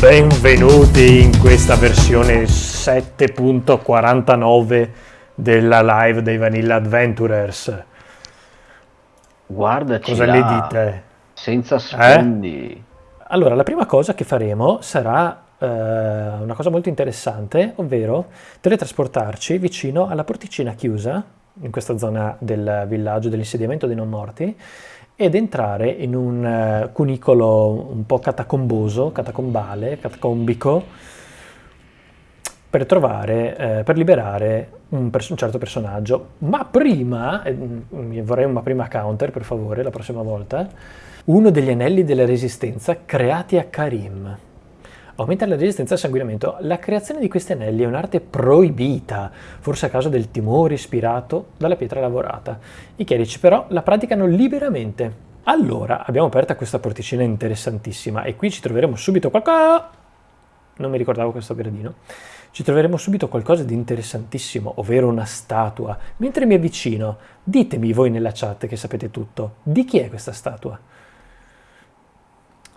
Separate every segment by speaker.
Speaker 1: Benvenuti in questa versione 7.49 della live dei Vanilla Adventurers.
Speaker 2: Guardaci
Speaker 1: Cosa ne dite?
Speaker 2: senza sfondi.
Speaker 1: Allora, la prima cosa che faremo sarà eh, una cosa molto interessante, ovvero teletrasportarci vicino alla porticina chiusa, in questa zona del villaggio dell'insediamento dei non morti, ed entrare in un eh, cunicolo un po' catacomboso, catacombale, catacombico, per trovare, eh, per liberare un, pers- un certo personaggio. Ma prima, eh, mm, vorrei una prima counter per favore, la prossima volta, uno degli anelli della resistenza creati a Karim. Aumenta la resistenza al sanguinamento. La creazione di questi anelli è un'arte proibita, forse a causa del timore ispirato dalla pietra lavorata. I chierici però la praticano liberamente. Allora, abbiamo aperta questa porticina interessantissima e qui ci troveremo subito qualcosa... Non mi ricordavo questo gradino. Ci troveremo subito qualcosa di interessantissimo, ovvero una statua. Mentre mi avvicino, ditemi voi nella chat che sapete tutto, di chi è questa statua?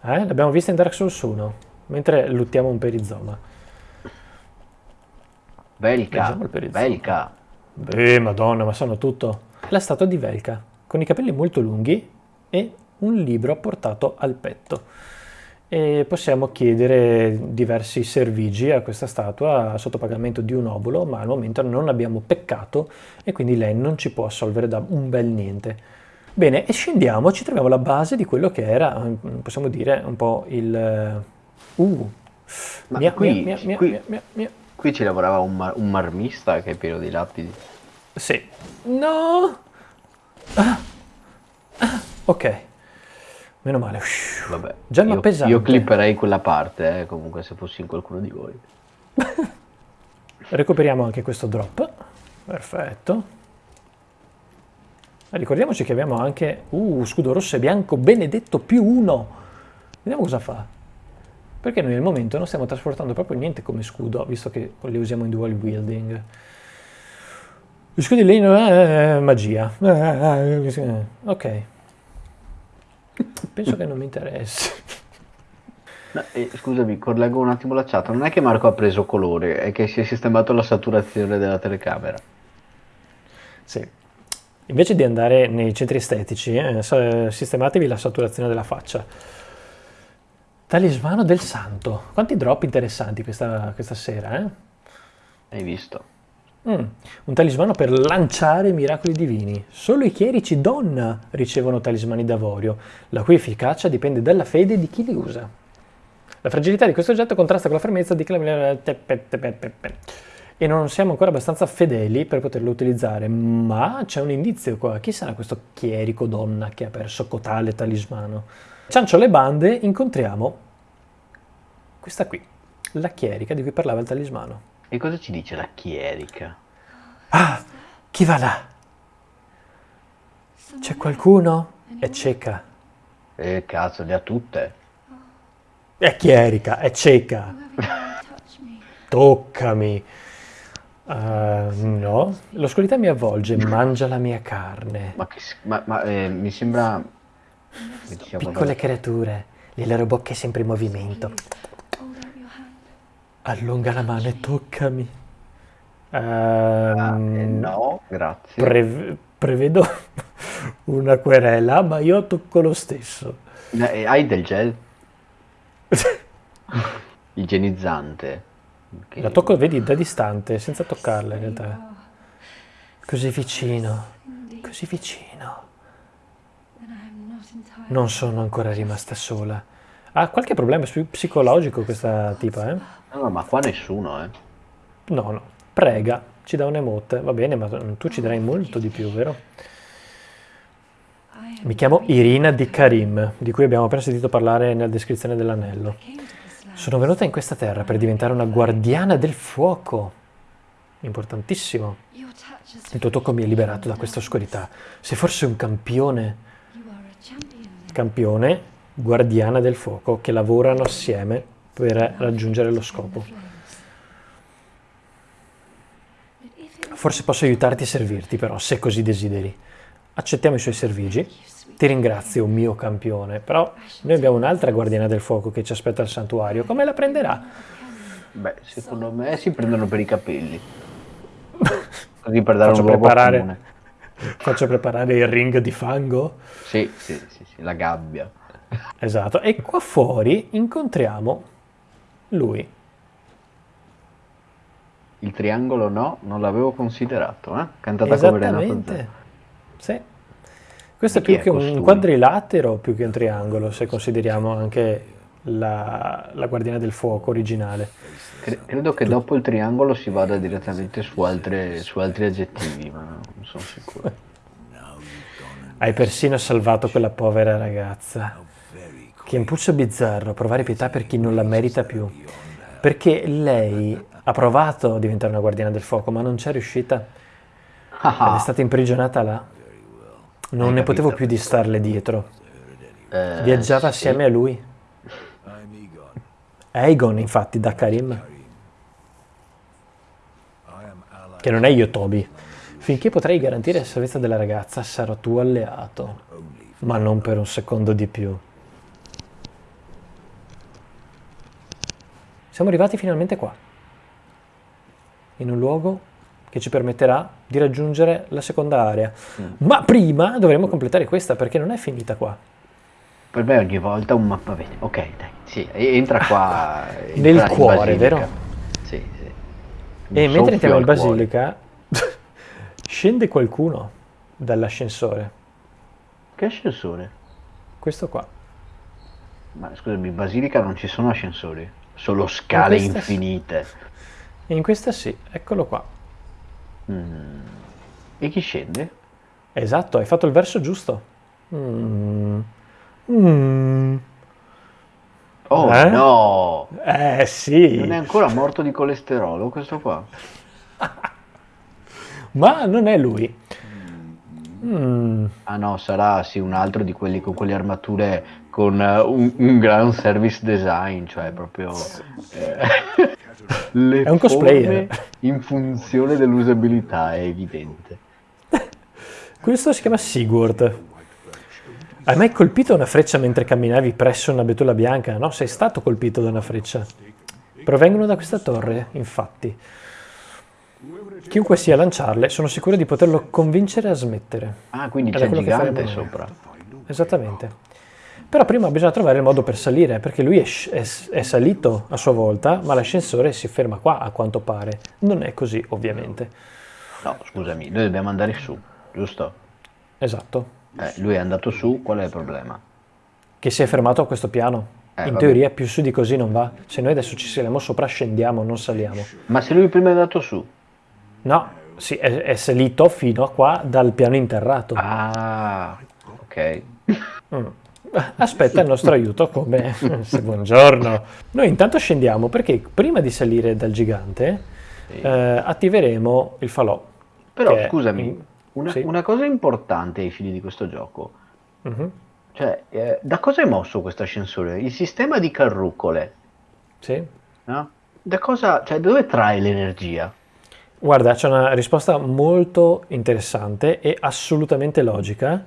Speaker 1: Eh? L'abbiamo vista in Dark Souls 1 mentre luttiamo un perizoma.
Speaker 2: Velka,
Speaker 1: perizoma.
Speaker 2: Velka.
Speaker 1: Beh, madonna, ma sanno tutto. La statua di Velka, con i capelli molto lunghi e un libro apportato al petto. E possiamo chiedere diversi servigi a questa statua sotto pagamento di un obolo, ma al momento non abbiamo peccato e quindi lei non ci può assolvere da un bel niente. Bene, e scendiamo, ci troviamo alla base di quello che era, possiamo dire, un po' il... Uh,
Speaker 2: Ma
Speaker 1: mia,
Speaker 2: qui,
Speaker 1: mia, mia,
Speaker 2: qui-
Speaker 1: mia, mia, mia.
Speaker 2: qui ci lavorava un, mar- un marmista che è pieno di lapidi.
Speaker 1: Sì. No! Ah. Ah, Ok. Meno male.
Speaker 2: Vabbè,
Speaker 1: Gemma
Speaker 2: io,
Speaker 1: pesante.
Speaker 2: io clipperei quella parte, eh, comunque se fossi in qualcuno di voi.
Speaker 1: Recuperiamo anche questo drop. Perfetto. E ricordiamoci che abbiamo anche... Uh, scudo rosso e bianco benedetto più uno. Vediamo cosa fa. Perché noi al momento non stiamo trasportando proprio niente come scudo, visto che li usiamo in dual wielding. Gli scudi lì eh, magia. Eh, Ok. Penso che non mi interessi.
Speaker 2: No, eh, scusami, correggo un attimo la chat. Non è che Marco ha preso colore, è che si è sistemato la saturazione della telecamera.
Speaker 1: Sì. Invece di andare nei centri estetici, eh, sistematevi la saturazione della faccia. Talismano del santo. Quanti drop interessanti questa, questa sera, eh?
Speaker 2: Hai visto?
Speaker 1: Mm, Un talismano per lanciare miracoli divini. Solo i chierici donna ricevono talismani d'avorio, la cui efficacia dipende dalla fede di chi li usa. La fragilità di questo oggetto contrasta con la fermezza di chi e non siamo ancora abbastanza fedeli per poterlo utilizzare, ma c'è un indizio qua. Chi sarà questo chierico donna che ha perso cotale talismano? Ciancio le bande, incontriamo questa qui, la chierica di cui parlava il talismano.
Speaker 2: E cosa ci dice la chierica?
Speaker 1: Ah, chi va là? C'è qualcuno? È cieca.
Speaker 2: Eh, cazzo, le ha tutte.
Speaker 1: È chierica, è cieca. Toccami. Eh, no, l'oscurità mi avvolge, mangia la mia carne.
Speaker 2: Ma, che, ma, ma, eh, mi sembra... sia
Speaker 1: Piccole creature, le loro bocche sempre in movimento. Allunga la mano e toccami.
Speaker 2: Ah, eh,
Speaker 1: Ehm,
Speaker 2: no, grazie.
Speaker 1: prev- prevedo una querela, ma io tocco lo stesso.
Speaker 2: Eh, hai del gel? Igienizzante. Che-
Speaker 1: La tocco, vedi, da distante, senza toccarla in realtà. Così vicino, così vicino. Non sono ancora rimasta sola. Ha qualche problema psicologico questa tipa, eh?
Speaker 2: No, ma qua nessuno, eh.
Speaker 1: No, no. Prega, ci dà un emote. Va bene, ma tu ci darai molto di più, vero? Mi chiamo Irina di Karim, di cui abbiamo appena sentito parlare nella descrizione dell'anello. Sono venuta in questa terra per diventare una guardiana del fuoco. Importantissimo. Il tuo tocco mi ha liberato da questa oscurità. Sei forse un campione, campione, guardiana del fuoco, che lavorano assieme per raggiungere lo scopo. Forse posso aiutarti a servirti, però, se così desideri. Accettiamo i suoi servigi Ti ringrazio, mio campione, però noi abbiamo un'altra guardiana del fuoco che ci aspetta al santuario. Come la prenderà?
Speaker 2: Beh, secondo me si prendono per i capelli. Così per dare
Speaker 1: Faccio
Speaker 2: un luogo
Speaker 1: preparare,
Speaker 2: comune.
Speaker 1: Faccio preparare il ring di fango.
Speaker 2: Sì, sì, sì, sì, la gabbia.
Speaker 1: Esatto. E qua fuori incontriamo lui.
Speaker 2: Il triangolo no, non l'avevo considerato, eh? Cantata come Renato
Speaker 1: Esattamente.
Speaker 2: Zero.
Speaker 1: Sì. Questo è più che un quadrilatero, più che un triangolo, se consideriamo anche la, la guardiana del fuoco originale.
Speaker 2: Cre- credo che dopo il triangolo si vada direttamente su, altre- su altri aggettivi, ma non sono sicuro.
Speaker 1: Hai persino salvato quella povera ragazza. Che impulso bizzarro provare pietà per chi non la merita più. Perché lei ha provato a diventare una guardiana del fuoco, ma non c'è riuscita. Ed è
Speaker 2: Ah,
Speaker 1: stata imprigionata là. Non
Speaker 2: Hai
Speaker 1: ne potevo più di starle dietro.
Speaker 2: eh,
Speaker 1: Viaggiava
Speaker 2: sì.
Speaker 1: assieme a lui. Aegon, infatti, da Karim. Che non è io, Toby. Finché potrai garantire la salvezza della ragazza, sarò tuo alleato. Ma non per un secondo di più. Siamo arrivati finalmente qua. In un luogo che ci permetterà di raggiungere la seconda area. Ma prima dovremo completare questa perché non è finita qua.
Speaker 2: Per me ogni volta un mappa vedi. Ok, dai, sì, entra qua.
Speaker 1: Nel
Speaker 2: in
Speaker 1: cuore, vero?
Speaker 2: Sì, sì.
Speaker 1: E mentre entriamo in basilica, scende qualcuno dall'ascensore.
Speaker 2: Che ascensore?
Speaker 1: Questo qua.
Speaker 2: Ma scusami, in basilica non ci sono ascensori, solo scale
Speaker 1: sì.
Speaker 2: infinite.
Speaker 1: E in questa sì, eccolo qua.
Speaker 2: Mm. E chi scende?
Speaker 1: Esatto, hai fatto il verso giusto. Mm. Mm.
Speaker 2: Oh
Speaker 1: Eh?
Speaker 2: no!
Speaker 1: Eh sì,
Speaker 2: Non è ancora morto di colesterolo questo qua?
Speaker 1: ma non è lui. Mm.
Speaker 2: Ah no, sarà sì un altro di quelli con quelle armature con eh, un, un gran service design, cioè proprio eh, le
Speaker 1: È un cosplayer.
Speaker 2: in funzione dell'usabilità, è evidente.
Speaker 1: Questo si chiama Sigurd. Hai mai colpito una freccia mentre camminavi presso una betulla bianca? No, sei stato colpito da una freccia. Provengono da questa torre, infatti. Chiunque sia a lanciarle, sono sicuro di poterlo convincere a smettere.
Speaker 2: Ah, quindi c'è il gigante sopra.
Speaker 1: Esattamente. Però prima bisogna trovare il modo per salire, perché lui è, è è salito a sua volta, ma l'ascensore si ferma qua, a quanto pare. Non è così, ovviamente.
Speaker 2: No, scusami, noi dobbiamo andare su, giusto?
Speaker 1: Esatto.
Speaker 2: Eh, lui è andato su, qual è il problema?
Speaker 1: Che si è fermato a questo piano.
Speaker 2: Eh,
Speaker 1: In
Speaker 2: vabbè.
Speaker 1: teoria più su di così non va. Se noi adesso ci saliamo sopra, scendiamo, non saliamo.
Speaker 2: Ma se lui prima è andato su?
Speaker 1: No, sì, è, è salito fino a qua dal piano interrato.
Speaker 2: Ah, ok.
Speaker 1: Mm. Aspetta il nostro aiuto come buongiorno. Noi intanto scendiamo perché prima di salire dal gigante
Speaker 2: Sì.
Speaker 1: eh, attiveremo il falò.
Speaker 2: Però scusami, una,
Speaker 1: sì.
Speaker 2: una cosa importante ai fini di questo gioco,
Speaker 1: Mhm,
Speaker 2: cioè, eh, da cosa è mosso questo ascensore? Il sistema di carrucole,
Speaker 1: Sì.
Speaker 2: no? Da cosa, cioè, dove trae l'energia?
Speaker 1: Guarda, c'è una risposta molto interessante e assolutamente logica.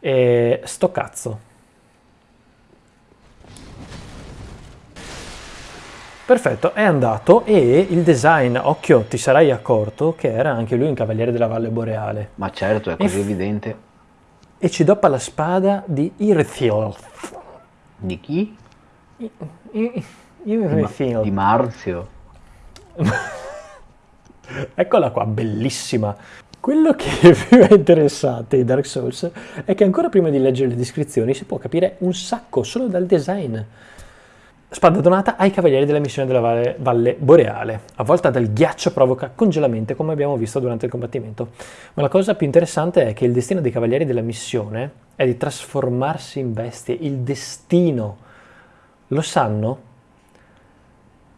Speaker 1: E sto cazzo. Perfetto, è andato e il design, occhio, ti sarai accorto che era anche lui un cavaliere della Valle Boreale.
Speaker 2: Ma certo, è così
Speaker 1: E-
Speaker 2: evidente.
Speaker 1: E ci doppa la spada di Irthil.
Speaker 2: Di chi?
Speaker 1: I-
Speaker 2: Di, Ma-
Speaker 1: Irthil.
Speaker 2: di Marzio.
Speaker 1: Eccola qua, bellissima. Quello che più è interessante di Dark Souls è che ancora prima di leggere le descrizioni si può capire un sacco solo dal design. Spada donata ai cavalieri della missione della Valle, Valle Boreale. Avvolta dal ghiaccio provoca congelamento come abbiamo visto durante il combattimento. Ma la cosa più interessante è che il destino dei cavalieri della missione è di trasformarsi in bestie. Il destino. Lo sanno?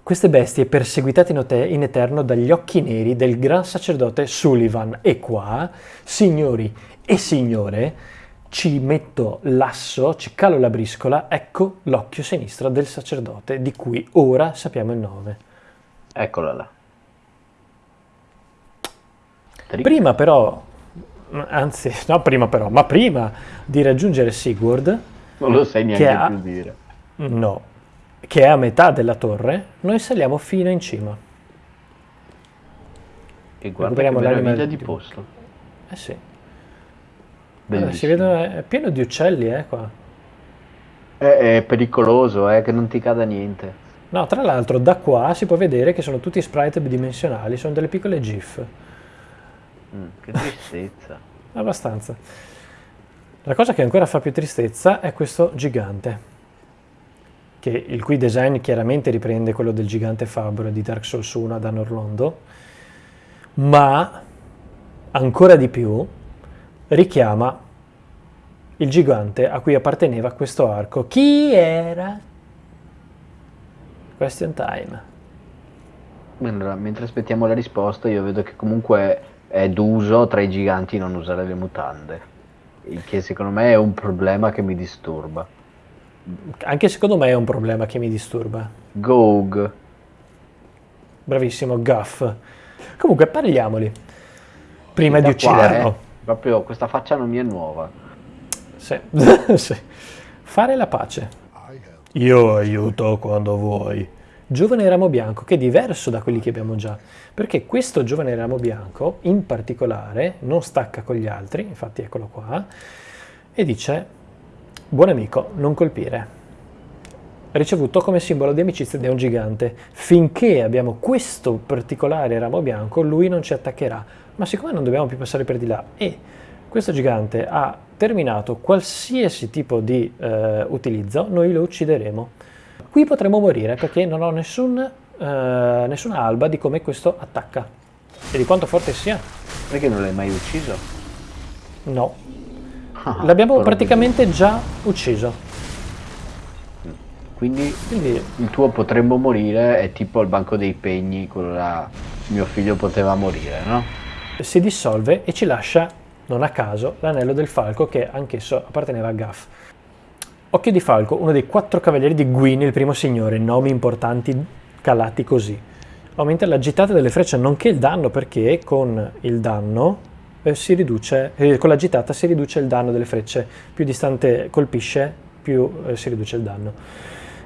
Speaker 1: Queste bestie perseguitate in, eterno dagli occhi neri del gran sacerdote Sullivan. E qua, signori e signore, ci metto l'asso, ci calo la briscola, ecco l'occhio sinistro del sacerdote, di cui ora sappiamo il nome.
Speaker 2: Eccola là. Trick.
Speaker 1: Prima però Anzi, no, prima però, ma prima di raggiungere Sigurd...
Speaker 2: Non lo sai neanche ha, più dire.
Speaker 1: No, che è a metà della torre, noi saliamo fino in cima.
Speaker 2: E guarda che meraviglia di posto.
Speaker 1: Eh sì. Allora, si vedono, è pieno di uccelli, eh, qua.
Speaker 2: È, è pericoloso, eh, che non ti cada niente.
Speaker 1: No, tra l'altro da qua si può vedere che sono tutti sprite bidimensionali, sono delle piccole GIF.
Speaker 2: Mm, che tristezza.
Speaker 1: Abbastanza. La cosa che ancora fa più tristezza è questo gigante, che, il cui design chiaramente riprende quello del gigante fabbro di Dark Souls 1 ad Anorlondo, ma ancora di più richiama il gigante a cui apparteneva questo arco. Chi era? Question time.
Speaker 2: Allora, mentre aspettiamo la risposta, io vedo che comunque è d'uso tra i giganti non usare le mutande, il che secondo me è un problema che mi disturba.
Speaker 1: Anche secondo me è un problema che mi disturba.
Speaker 2: Gog.
Speaker 1: Bravissimo, Guff. Comunque parliamoli. Prima di ucciderlo. Qua, eh,
Speaker 2: proprio questa faccia non mi è nuova.
Speaker 1: Sì. sì. Fare la pace. Io aiuto quando vuoi. Giovane ramo bianco, che è diverso da quelli che abbiamo già, perché questo giovane ramo bianco, in particolare, non stacca con gli altri, infatti eccolo qua, e dice, buon amico, non colpire. Ricevuto come simbolo di amicizia da un gigante. Finché abbiamo questo particolare ramo bianco, lui non ci attaccherà. Ma siccome non dobbiamo più passare per di là e questo gigante ha terminato qualsiasi tipo di eh, utilizzo, noi lo uccideremo. Qui potremo morire perché non ho nessun, eh, nessuna alba di come questo attacca e di quanto forte sia.
Speaker 2: Perché non l'hai mai ucciso?
Speaker 1: No. Ah, L'abbiamo praticamente già ucciso.
Speaker 2: Quindi, Quindi, il tuo potremmo morire è tipo al banco dei pegni, quello là mio figlio poteva morire, no?
Speaker 1: Si dissolve e ci lascia non a caso, l'anello del falco che anch'esso apparteneva a Gaff. Occhio di falco, uno dei quattro cavalieri di Gwyn, il primo signore, nomi importanti calati così. Aumenta la gittata delle frecce nonché il danno perché con il danno eh, si riduce, eh, con la gittata si riduce il danno delle frecce, più distante colpisce più eh, si riduce il danno.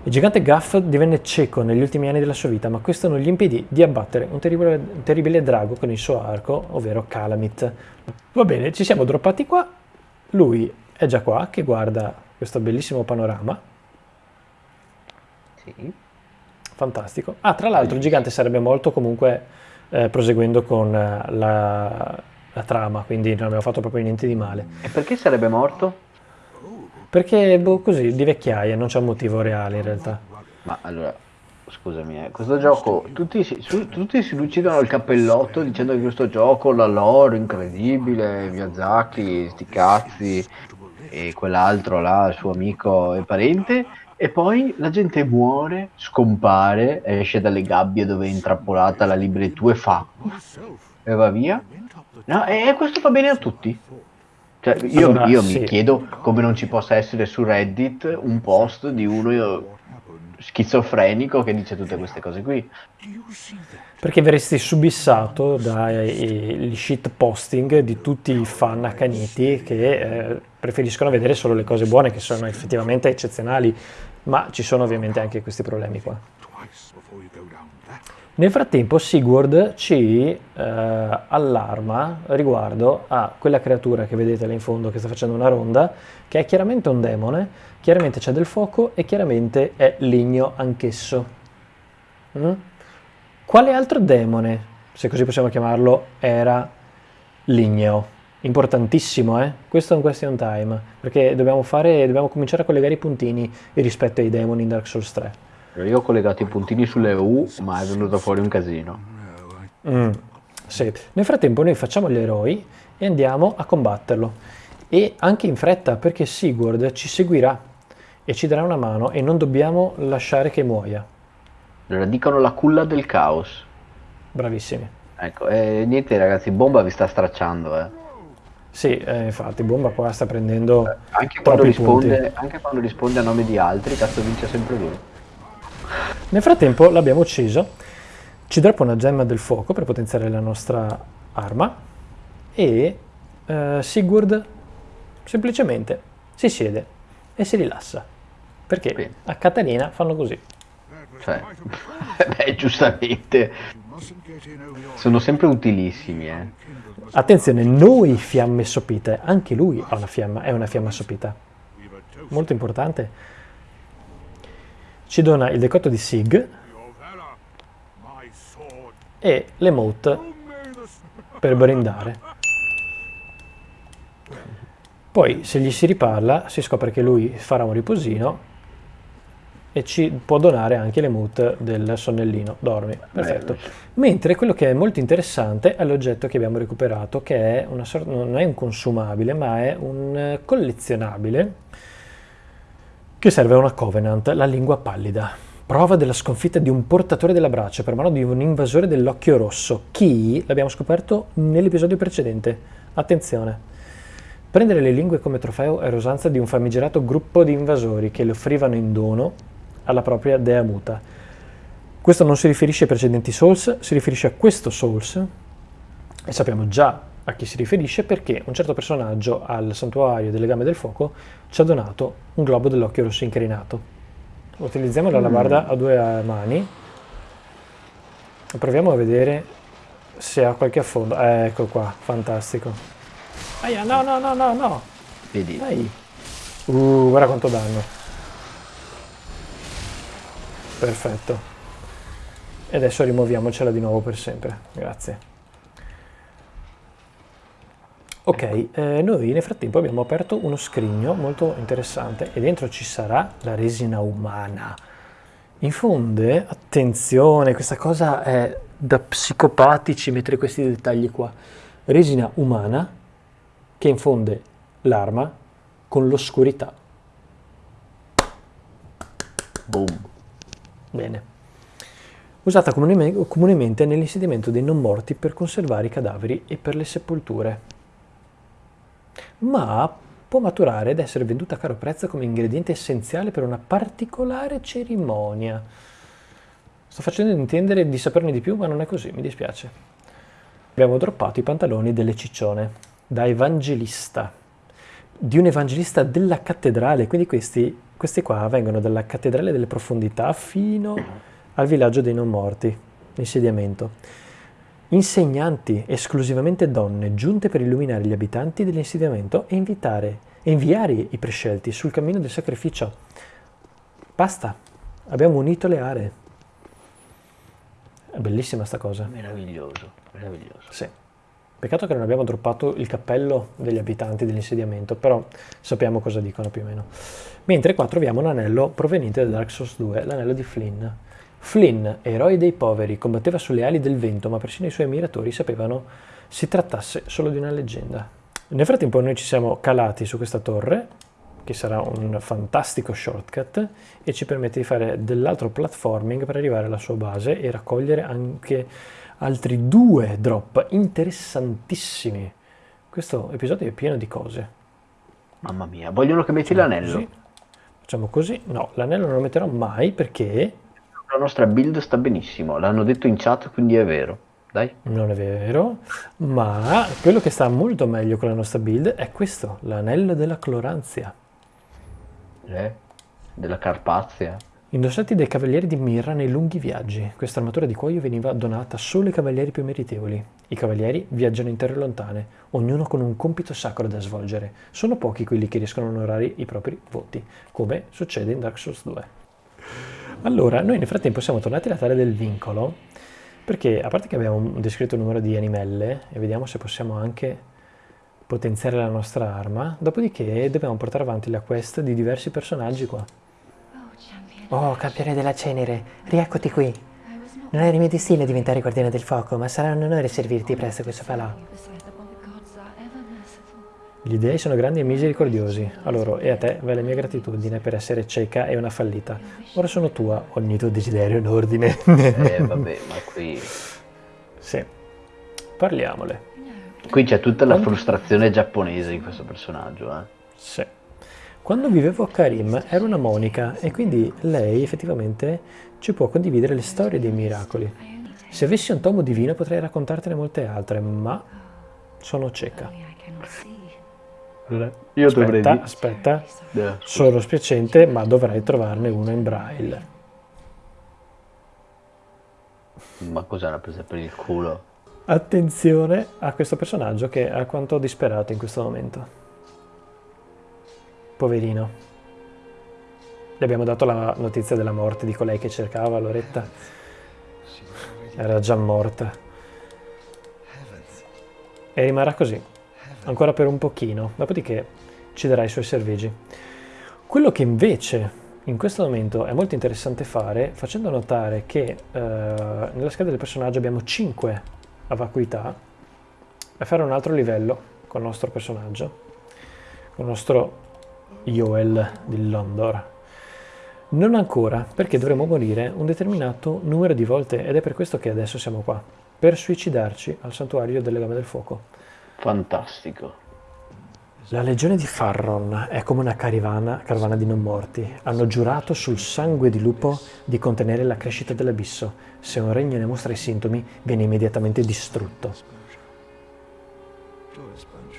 Speaker 1: Il gigante Gaff divenne cieco negli ultimi anni della sua vita, ma questo non gli impedì di abbattere un terribile, un terribile drago con il suo arco, ovvero Calamit. Va bene, ci siamo droppati qua. Lui è già qua, che guarda questo bellissimo panorama.
Speaker 2: Sì.
Speaker 1: Fantastico. Ah, tra l'altro il gigante sarebbe morto comunque eh, proseguendo con eh, la, la trama, quindi non abbiamo fatto proprio niente di male.
Speaker 2: E perché sarebbe morto?
Speaker 1: Perché boh, così, di vecchiaia, non c'è un motivo reale in realtà.
Speaker 2: Ma allora, scusami, eh, questo gioco, tutti si, su, tutti si uccidono il cappellotto dicendo che questo gioco, la lore, incredibile, Miyazaki, sti cazzi, e quell'altro là, il suo amico e parente, e poi la gente muore, scompare, esce dalle gabbie dove è intrappolata la libretù e fa, e va via. No, e questo fa bene a tutti. Cioè, io, allora, io sì. mi chiedo come non ci possa essere su Reddit un post di uno schizofrenico che dice tutte queste cose qui.
Speaker 1: Perché verresti subissato dagli shit posting di tutti i fan accaniti che eh, preferiscono vedere solo le cose buone, che sono effettivamente eccezionali, ma ci sono ovviamente anche questi problemi qua. Nel frattempo Sigurd ci eh, allarma riguardo a quella creatura che vedete là in fondo che sta facendo una ronda, che è chiaramente un demone, chiaramente c'è del fuoco e chiaramente è ligno anch'esso. Mm? Quale altro demone, se così possiamo chiamarlo, era ligneo? Importantissimo, eh? Questo è un question time, perché dobbiamo, fare, dobbiamo cominciare a collegare i puntini rispetto ai demoni in Dark Souls 3.
Speaker 2: Io ho collegato i puntini sulle U, ma è venuto fuori un casino.
Speaker 1: Mm, sì. Nel frattempo noi facciamo gli eroi e andiamo a combatterlo. E anche in fretta, perché Sigurd ci seguirà e ci darà una mano e non dobbiamo lasciare che muoia.
Speaker 2: Allora dicono la culla del caos.
Speaker 1: Bravissimi.
Speaker 2: Ecco, e niente ragazzi, Bomba vi sta stracciando, eh.
Speaker 1: Sì, eh, infatti, Bomba qua sta prendendo eh,
Speaker 2: anche quando, risponde, anche quando risponde a nome di altri, cazzo vince sempre lui.
Speaker 1: Nel frattempo l'abbiamo ucciso, ci droppa una gemma del fuoco per potenziare la nostra arma e eh, Sigurd semplicemente si siede e si rilassa. Perché
Speaker 2: Bene.
Speaker 1: a Catalina fanno così.
Speaker 2: Cioè, beh, giustamente. Sono sempre utilissimi, eh.
Speaker 1: Attenzione, noi fiamme sopite, anche lui ha una fiamma, è una fiamma sopita. Molto importante. Ci dona il decotto di Sig e l'emote per brindare. Poi se gli si riparla si scopre che lui farà un riposino e ci può donare anche l'emote del sonnellino, dormi, perfetto. Mentre quello che è molto interessante è l'oggetto che abbiamo recuperato, che è una sorta, non è un consumabile, ma è un collezionabile che serve a una Covenant, la lingua pallida. Prova della sconfitta di un portatore della braccia per mano di un invasore dell'occhio rosso. Chi? L'abbiamo scoperto nell'episodio precedente. Attenzione. Prendere le lingue come trofeo è usanza di un famigerato gruppo di invasori che le offrivano in dono alla propria dea muta. Questo non si riferisce ai precedenti Souls, si riferisce a questo Souls e sappiamo già a chi si riferisce perché un certo personaggio al santuario delle gambe del fuoco ci ha donato un globo dell'occhio rosso incrinato. Utilizziamo la labarda a due mani e proviamo a vedere se ha qualche affondo. Eh, ecco qua, fantastico. Aia, no, no, no, no, no.
Speaker 2: Vedi?
Speaker 1: Dai. Uh, guarda quanto danno. Perfetto. E adesso rimuoviamocela di nuovo per sempre. Grazie. Ok, eh, noi nel frattempo abbiamo aperto uno scrigno molto interessante e dentro ci sarà la resina umana. Infonde, attenzione, questa cosa è da psicopatici mettere questi dettagli qua. Resina umana che infonde l'arma con l'oscurità.
Speaker 2: Boom.
Speaker 1: Bene. Usata comune- comunemente nell'insediamento dei non morti per conservare i cadaveri e per le sepolture. Ma può maturare ed essere venduta a caro prezzo come ingrediente essenziale per una particolare cerimonia. Sto facendo intendere di saperne di più, ma non è così, mi dispiace. Abbiamo droppato i pantaloni delle ciccione da evangelista, di un evangelista della cattedrale, quindi questi, questi qua vengono dalla cattedrale delle profondità fino al villaggio dei non morti, insediamento. Insegnanti, esclusivamente donne, giunte per illuminare gli abitanti dell'insediamento e invitare, e inviare i prescelti sul cammino del sacrificio. Basta, abbiamo unito le aree. È bellissima sta cosa.
Speaker 2: Meraviglioso, meraviglioso.
Speaker 1: Sì. Peccato che non abbiamo droppato il cappello degli abitanti dell'insediamento, però sappiamo cosa dicono più o meno. Mentre qua troviamo un anello proveniente da Dark Souls 2, l'anello di Flynn. Flynn, eroe dei poveri, combatteva sulle ali del vento, ma persino i suoi ammiratori sapevano si trattasse solo di una leggenda. Nel frattempo noi ci siamo calati su questa torre, che sarà un fantastico shortcut, e ci permette di fare dell'altro platforming per arrivare alla sua base e raccogliere anche altri due drop interessantissimi. Questo episodio è pieno di cose.
Speaker 2: Mamma mia, vogliono che metti l'anello.
Speaker 1: Facciamo così. No, l'anello non lo metterò mai perché
Speaker 2: La nostra build sta benissimo, l'hanno detto in chat, quindi è vero. Dai.
Speaker 1: non è vero, ma quello che sta molto meglio con la nostra build è questo, l'anello della cloranzia.
Speaker 2: Eh? Della Carpazia.
Speaker 1: Indossati dai cavalieri di Mirra nei lunghi viaggi, questa armatura di cuoio veniva donata solo ai cavalieri più meritevoli. I cavalieri viaggiano in terre lontane, ognuno con un compito sacro da svolgere. Sono pochi quelli che riescono a onorare i propri voti, come succede in Dark Souls 2. Allora, noi nel frattempo siamo tornati alla terra del vincolo, perché a parte che abbiamo un descritto numero di animelle, e vediamo se possiamo anche potenziare la nostra arma, dopodiché dobbiamo portare avanti la quest di diversi personaggi qua. Oh, campione della cenere, rieccoti qui. Non era il mio destino diventare guardiano del fuoco, ma sarà un onore servirti presso questo falò. Gli dei sono grandi e misericordiosi, a loro e a te va la mia gratitudine per essere cieca e una fallita. Ora sono tua, ogni tuo desiderio un ordine.
Speaker 2: Eh, vabbè, ma qui...
Speaker 1: sì, parliamole.
Speaker 2: Qui c'è tutta la frustrazione giapponese di questo personaggio, eh.
Speaker 1: Sì. Quando vivevo a Karim ero una monica e quindi lei effettivamente ci può condividere le storie dei miracoli. Se avessi un tomo divino potrei raccontartene molte altre, ma Sono cieca.
Speaker 2: Io dovrei
Speaker 1: Aspetta,
Speaker 2: dire...
Speaker 1: aspetta.
Speaker 2: Eh,
Speaker 1: Sono spiacente, ma dovrei trovarne uno in braille.
Speaker 2: Ma cosa l'ha presa per il culo?
Speaker 1: Attenzione a questo personaggio che è alquanto disperato in questo momento. Poverino. Gli abbiamo dato la notizia della morte di colei che cercava, Loretta. Era già morta. E rimarrà così, ancora per un pochino, dopodiché ci darà i suoi servigi. Quello che invece in questo momento è molto interessante fare, facendo notare che eh, nella scheda del personaggio abbiamo 5 a vacuità, è fare un altro livello con il nostro personaggio, con il nostro Yoel di Londor. Non ancora, perché dovremo morire un determinato numero di volte ed è per questo che adesso siamo qua, per suicidarci al santuario delle Lame del Fuoco.
Speaker 2: Fantastico.
Speaker 1: La legione di Farron è come una carovana, carovana di non morti. Hanno giurato sul sangue di lupo di contenere la crescita dell'abisso. Se un regno ne mostra i sintomi, viene immediatamente distrutto.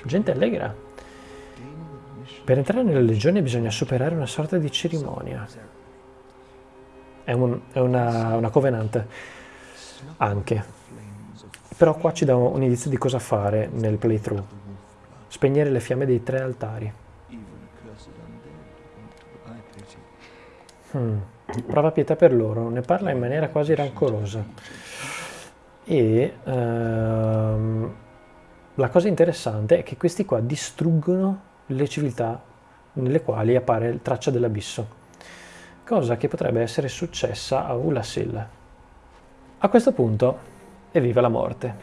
Speaker 1: Gente allegra. Per entrare nella legione bisogna superare una sorta di cerimonia. È, un- è una, una covenant anche. Però qua ci dà un indizio di cosa fare nel playthrough. Spegnere le fiamme dei tre altari. Hmm. Prova pietà per loro, ne parla in maniera quasi rancorosa. E ehm, la cosa interessante è che questi qua distruggono le civiltà nelle quali appare traccia dell'abisso, cosa che potrebbe essere successa a Ulasil. A questo punto, evviva la morte.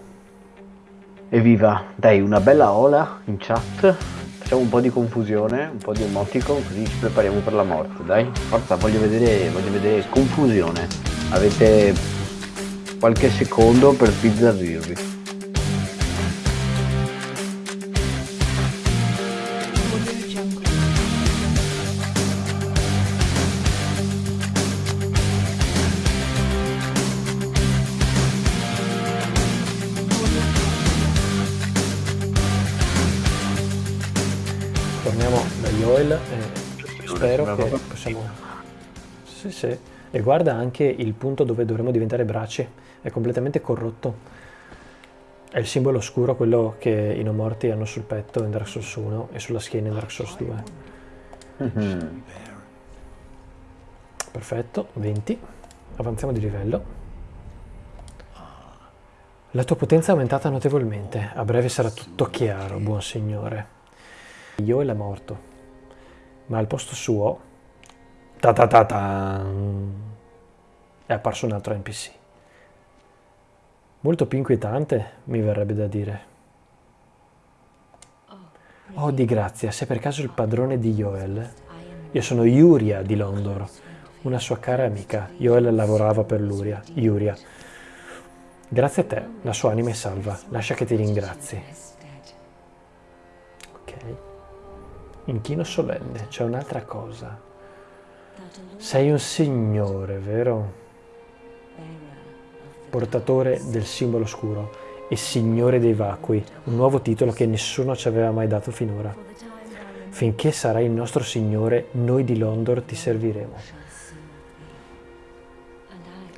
Speaker 2: Evviva, dai, una bella ola in chat. Facciamo un po' di confusione, un po' di emoticon, così ci prepariamo per la morte, dai. Forza, voglio vedere, voglio vedere confusione. Avete qualche secondo per sbizzarrirvi.
Speaker 1: Yoel e spero
Speaker 2: sembra
Speaker 1: che possiamo... Sì, sì. E guarda anche il punto dove dovremmo diventare bracci. È completamente corrotto. È il simbolo oscuro, quello che i non morti hanno sul petto in Dark Souls 1 e sulla schiena in Dark Souls 2.
Speaker 2: Mhm.
Speaker 1: Perfetto, 20. Avanziamo di livello. La tua potenza è aumentata notevolmente. A breve sarà tutto chiaro, buon signore. Yoel è morto, ma al posto suo ta ta ta ta, è apparso un altro NPC. Molto più inquietante, mi verrebbe da dire. Oh, di grazia, sei per caso il padrone di Yoel? Io sono Yuria di Londor, una sua cara amica. Yoel lavorava per Luria, Yuria. Grazie a te, la sua anima è salva. Lascia che ti ringrazi. Ok. Inchino solenne, c'è un'altra cosa. Sei un signore, vero? Portatore del simbolo oscuro e signore dei vacui, un nuovo titolo che nessuno ci aveva mai dato finora. Finché sarai il nostro signore, noi di Londor ti serviremo.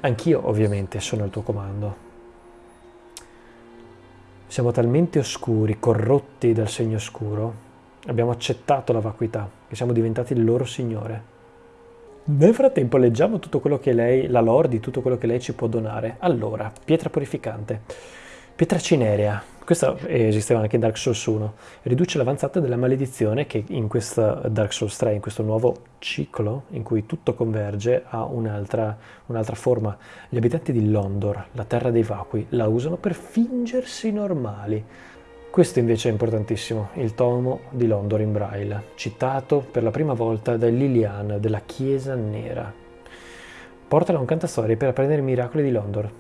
Speaker 1: Anch'io, ovviamente, sono al tuo comando. Siamo talmente oscuri, corrotti dal segno oscuro, abbiamo accettato la vacuità, che siamo diventati il loro signore. Nel frattempo leggiamo tutto quello che lei, la lore di tutto quello che lei ci può donare. Allora, pietra purificante, pietra cinerea, questa esisteva anche in Dark Souls 1, riduce l'avanzata della maledizione che in questa Dark Souls 3, in questo nuovo ciclo in cui tutto converge, ha un'altra, un'altra forma. Gli abitanti di Londor, la terra dei vacui, la usano per fingersi normali. Questo invece è importantissimo, il tomo di Londor in braille, citato per la prima volta da Lilian della Chiesa Nera. Portalo a un cantastorie per apprendere i miracoli di Londor.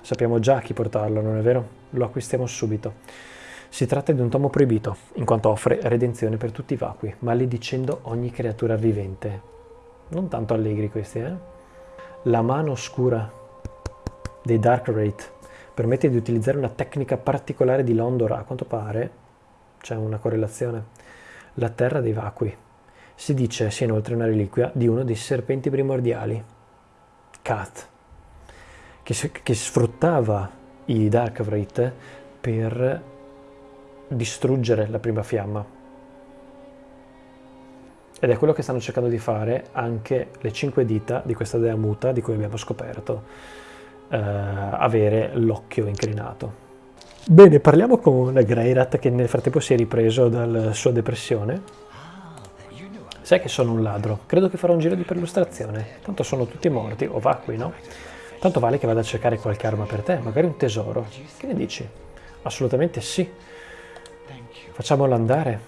Speaker 1: Sappiamo già chi portarlo, non è vero? Lo acquistiamo subito. Si tratta di un tomo proibito, in quanto offre redenzione per tutti i vacui, maledicendo ogni creatura vivente. Non tanto allegri questi, eh? La mano oscura dei Dark Wraith permette di utilizzare una tecnica particolare di Londor, a quanto pare c'è una correlazione, la terra dei vacui. Si dice sia inoltre una reliquia di uno dei serpenti primordiali, Kat, che, che sfruttava i Dark Wraith per distruggere la prima fiamma. Ed è quello che stanno cercando di fare anche le cinque dita di questa dea muta di cui abbiamo scoperto eh, avere l'occhio incrinato. Bene, parliamo con Greirat che nel frattempo si è ripreso dalla sua depressione. Sai che sono un ladro, credo che farò un giro di perlustrazione, tanto sono tutti morti, o vacui, no? Tanto vale che vada a cercare qualche arma per te, magari un tesoro. Che ne dici? Assolutamente sì. Facciamolo andare.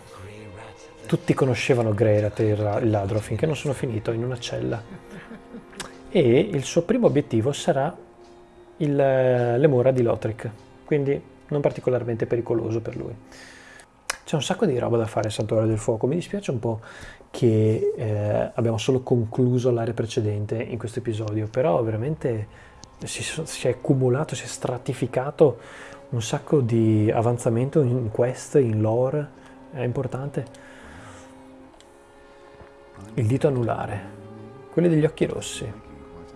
Speaker 1: Tutti conoscevano Greirat il ladro finché non sono finito in una cella. E il suo primo obiettivo sarà il, le mura di Lothric, quindi non particolarmente pericoloso per lui. C'è un sacco di roba da fare Santuario del Fuoco, mi dispiace un po' che eh, abbiamo solo concluso l'area precedente in questo episodio, però veramente si, si, è accumulato, si è stratificato un sacco di avanzamento in quest, in lore, è importante. Il dito anulare, quelli degli occhi rossi.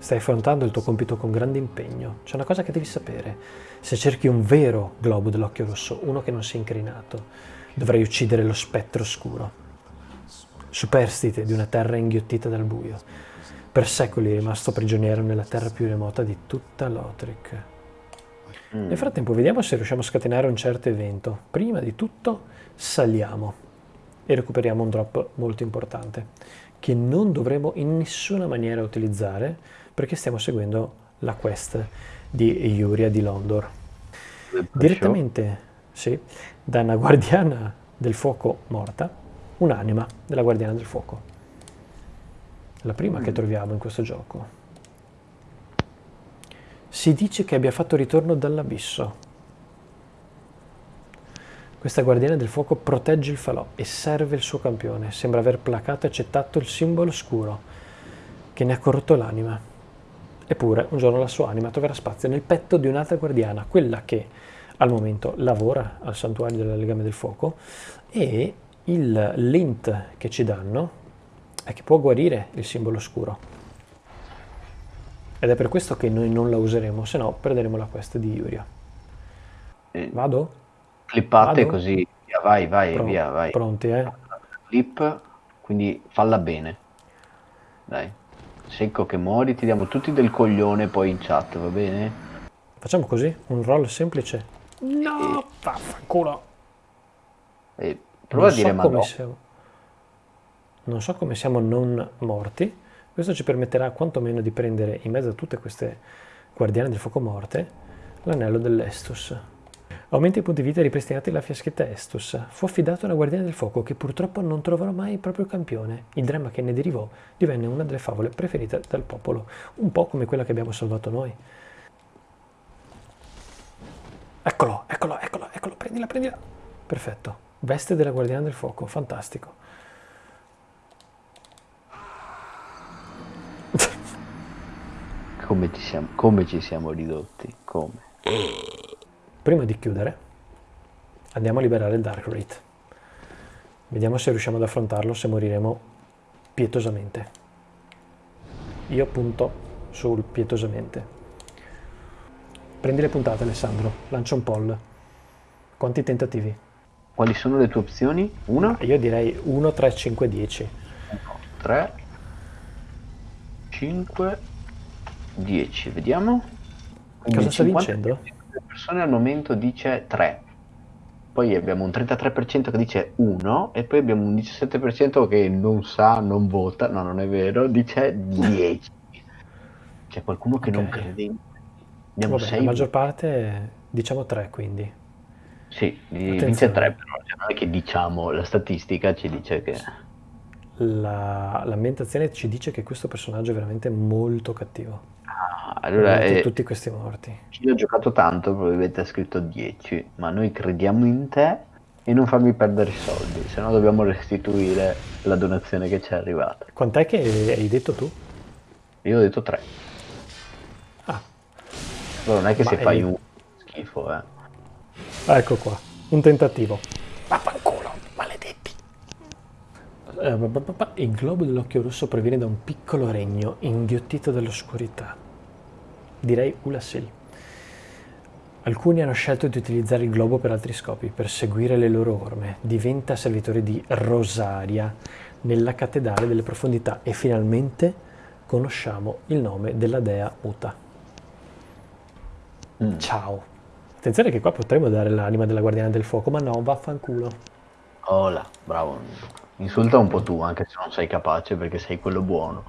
Speaker 1: Stai affrontando il tuo compito con grande impegno. C'è una cosa che devi sapere. Se cerchi un vero globo dell'occhio rosso, uno che non sia incrinato, dovrai uccidere lo spettro scuro. Superstite di una terra inghiottita dal buio. Per secoli è rimasto prigioniero nella terra più remota di tutta Lothric. Mm. Nel frattempo vediamo se riusciamo a scatenare un certo evento. Prima di tutto saliamo e recuperiamo un drop molto importante che non dovremo in nessuna maniera utilizzare perché stiamo seguendo la quest di Yuria di Londor. Direttamente, sì, da una guardiana del fuoco morta, un'anima della guardiana del fuoco. La prima mm. che troviamo in questo gioco. Si dice che abbia fatto ritorno dall'abisso. Questa guardiana del fuoco protegge il falò e serve il suo campione. Sembra aver placato e accettato il simbolo scuro che ne ha corrotto l'anima. Eppure un giorno la sua anima troverà spazio nel petto di un'altra guardiana, quella che al momento lavora al santuario del legame del fuoco e il lint che ci danno è che può guarire il simbolo scuro. Ed è per questo che noi non la useremo, se no perderemo la quest di Yuria.
Speaker 2: Eh,
Speaker 1: Vado?
Speaker 2: Clippate Vado? così, vai, vai,
Speaker 1: Pro-
Speaker 2: via, vai.
Speaker 1: Pronti, eh?
Speaker 2: Clip, quindi falla bene. Dai. Secco che muori, ti diamo tutti del coglione poi in chat, va bene?
Speaker 1: Facciamo così, un roll semplice. No, e... vaffanculo.
Speaker 2: E prova non a dire
Speaker 1: so come siamo. Non so come siamo non morti. Questo ci permetterà quantomeno di prendere in mezzo a tutte queste guardiane del fuoco morte l'anello dell'Estus. Aumenta i punti vita ripristinati alla fiaschetta Estus. Fu affidato a una guardiana del fuoco che purtroppo non troverà mai il proprio campione. Il dramma che ne derivò divenne una delle favole preferite dal popolo, un po' come quella che abbiamo salvato noi. Eccolo, eccolo, eccolo, eccolo, prendila, prendila. Perfetto. Veste della guardiana del fuoco, fantastico.
Speaker 2: Come ci siamo, come ci siamo ridotti? Come?
Speaker 1: Prima di chiudere, andiamo a liberare il Dark Wraith. Vediamo se riusciamo ad affrontarlo, se moriremo pietosamente. Io punto sul pietosamente. Prendi le puntate Alessandro, lancia un poll. Quanti tentativi?
Speaker 2: Quali sono le tue opzioni? Una?
Speaker 1: Io direi 1, 3, 5, 10.
Speaker 2: 3, 5, 10. Vediamo.
Speaker 1: Quindi Cosa sta vincendo?
Speaker 2: Persone al momento dice 3, poi abbiamo un 33% che dice 1 e poi abbiamo un 17% che non sa, non vota, no non è vero, dice 10. C'è qualcuno che okay. non crede.
Speaker 1: Abbiamo Vabbè, 6... La maggior parte diciamo 3 quindi.
Speaker 2: Sì, Attenzione. dice 3 però, cioè non è che diciamo, la statistica ci dice che...
Speaker 1: La, l'ambientazione ci dice che questo personaggio è veramente molto cattivo.
Speaker 2: Allora,
Speaker 1: eh, tutti questi morti.
Speaker 2: Chi ha giocato tanto probabilmente ha scritto 10, ma noi crediamo in te e non farmi perdere i soldi, se no dobbiamo restituire la donazione che ci è arrivata.
Speaker 1: Quant'è che hai detto tu?
Speaker 2: Io ho detto 3.
Speaker 1: Ah.
Speaker 2: Allora non è che ma se è... fai un schifo, eh.
Speaker 1: Ecco qua, un tentativo. Vaffanculo, maledetti. Eh, Il globo dell'occhio rosso proviene da un piccolo regno inghiottito dall'oscurità. Direi Ulasil. Alcuni hanno scelto di utilizzare il globo per altri scopi, per seguire le loro orme. Diventa servitore di Rosaria nella cattedrale delle profondità e finalmente conosciamo il nome della dea Uta.
Speaker 2: Mm.
Speaker 1: Ciao. Attenzione che qua potremmo dare l'anima della guardiana del fuoco, ma no, vaffanculo.
Speaker 2: Là, bravo. Insulta un po' tu, anche se non sei capace, perché sei quello buono.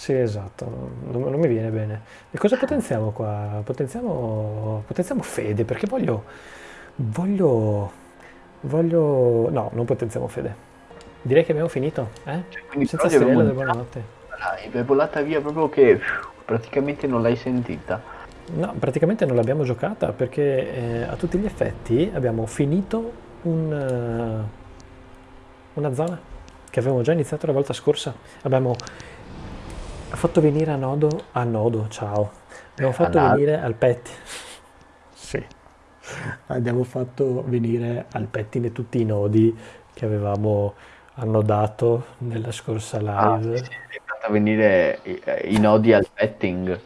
Speaker 1: Sì, esatto, non, non mi viene bene. E cosa potenziamo qua? Potenziamo, potenziamo fede, perché voglio, voglio, voglio... No, non potenziamo fede. Direi che abbiamo finito, eh?
Speaker 2: Cioè, quindi
Speaker 1: Senza
Speaker 2: abbiamo
Speaker 1: del buonanotte.
Speaker 2: Dai, è volata via proprio che pff, praticamente non l'hai sentita.
Speaker 1: No, praticamente non l'abbiamo giocata perché eh, a tutti gli effetti abbiamo finito un, eh, una zona che avevamo già iniziato la volta scorsa. Abbiamo fatto venire a nodo, a nodo, ciao. Abbiamo fatto
Speaker 2: Ad-
Speaker 1: venire al pettine. Sì. Abbiamo fatto venire al pettine tutti i nodi che avevamo annodato nella scorsa
Speaker 2: Ah,
Speaker 1: live.
Speaker 2: sì, sì, è fatta venire i, i nodi al petting.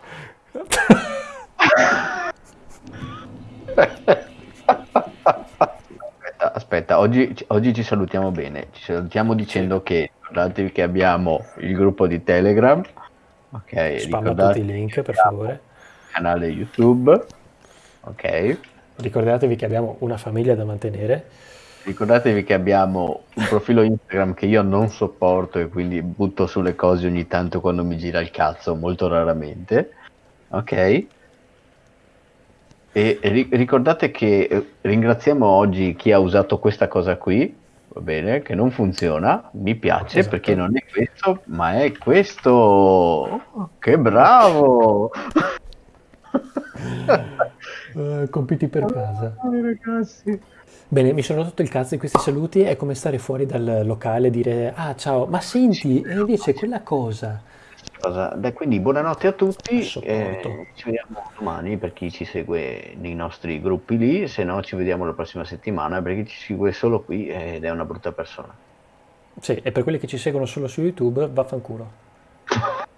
Speaker 2: Aspetta, aspetta, oggi, oggi ci salutiamo bene. Ci salutiamo dicendo che ricordatevi che abbiamo il gruppo di Telegram. Ok,
Speaker 1: Spamma tutti i link, per
Speaker 2: abbiamo
Speaker 1: favore.
Speaker 2: canale YouTube. Ok.
Speaker 1: Ricordatevi che abbiamo una famiglia da mantenere.
Speaker 2: Ricordatevi che abbiamo un profilo Instagram che io non sopporto e quindi butto sulle cose ogni tanto quando mi gira il cazzo, molto raramente. Ok? E ri- ricordate che eh, ringraziamo oggi chi ha usato questa cosa qui, va bene, che non funziona, mi piace
Speaker 1: Esatto.
Speaker 2: perché non è questo, ma è questo. Oh, che bravo!
Speaker 1: Eh, compiti per casa.
Speaker 2: ragazzi.
Speaker 1: Bene, mi sono rotto il cazzo in questi saluti, è come stare fuori dal locale e dire ah ciao, ma senti, e invece quella cosa.
Speaker 2: Cosa- Beh, quindi buonanotte a tutti, eh, ci vediamo domani per chi ci segue nei nostri gruppi lì, se no ci vediamo la prossima settimana per chi ci segue solo qui ed è una brutta persona.
Speaker 1: Sì, e per quelli che ci seguono solo su YouTube, vaffanculo.